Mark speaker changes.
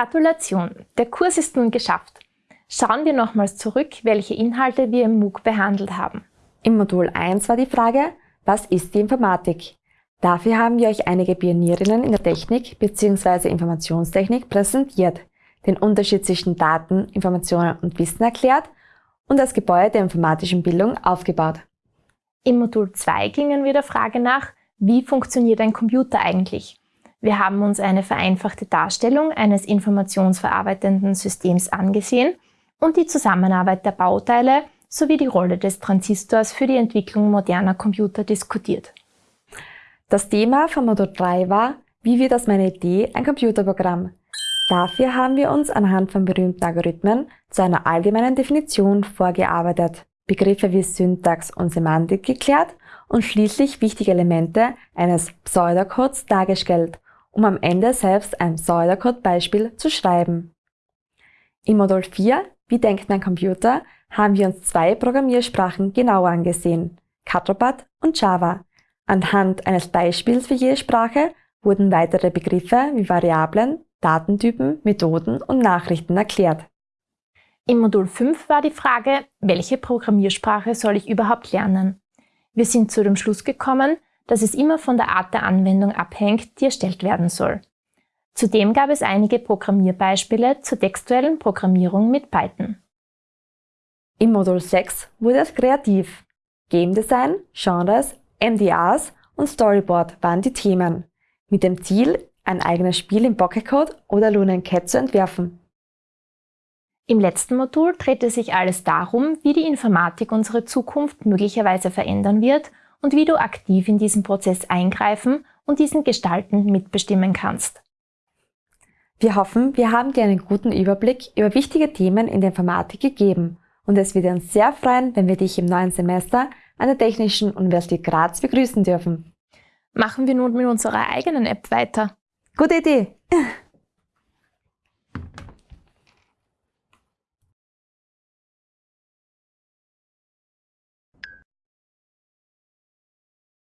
Speaker 1: Gratulation, der Kurs ist nun geschafft. Schauen wir nochmals zurück, welche Inhalte wir im MOOC behandelt haben.
Speaker 2: Im Modul 1 war die Frage, was ist die Informatik? Dafür haben wir euch einige Pionierinnen in der Technik bzw. Informationstechnik präsentiert, den Unterschied zwischen Daten, Informationen und Wissen erklärt und das Gebäude der informatischen Bildung aufgebaut.
Speaker 1: Im Modul 2 gingen wir der Frage nach, wie funktioniert ein Computer eigentlich? Wir haben uns eine vereinfachte Darstellung eines informationsverarbeitenden Systems angesehen und die Zusammenarbeit der Bauteile sowie die Rolle des Transistors für die Entwicklung moderner Computer diskutiert.
Speaker 2: Das Thema von Modul 3 war, wie wird aus meiner Idee ein Computerprogramm? Dafür haben wir uns anhand von berühmten Algorithmen zu einer allgemeinen Definition vorgearbeitet, Begriffe wie Syntax und Semantik geklärt und schließlich wichtige Elemente eines Pseudocodes dargestellt, um am Ende selbst ein Pseudocode-Beispiel zu schreiben. Im Modul 4, wie denkt mein Computer, haben wir uns zwei Programmiersprachen genauer angesehen, Catropat und Java. Anhand eines Beispiels für jede Sprache wurden weitere Begriffe wie Variablen, Datentypen, Methoden und Nachrichten erklärt.
Speaker 1: Im Modul 5 war die Frage, welche Programmiersprache soll ich überhaupt lernen? Wir sind zu dem Schluss gekommen, dass es immer von der Art der Anwendung abhängt, die erstellt werden soll. Zudem gab es einige Programmierbeispiele zur textuellen Programmierung mit Python.
Speaker 2: Im Modul 6 wurde es kreativ. Game Design, Genres, MDAs und Storyboard waren die Themen, mit dem Ziel, ein eigenes Spiel in Pocket Code oder Lunar Cat zu entwerfen.
Speaker 1: Im letzten Modul drehte sich alles darum, wie die Informatik unsere Zukunft möglicherweise verändern wird und wie du aktiv in diesen Prozess eingreifen und diesen gestalten mitbestimmen kannst.
Speaker 2: Wir hoffen, wir haben dir einen guten Überblick über wichtige Themen in der Informatik gegeben und es würde uns sehr freuen, wenn wir dich im neuen Semester an der Technischen Universität Graz begrüßen dürfen.
Speaker 1: Machen wir nun mit unserer eigenen App weiter.
Speaker 2: Gute Idee!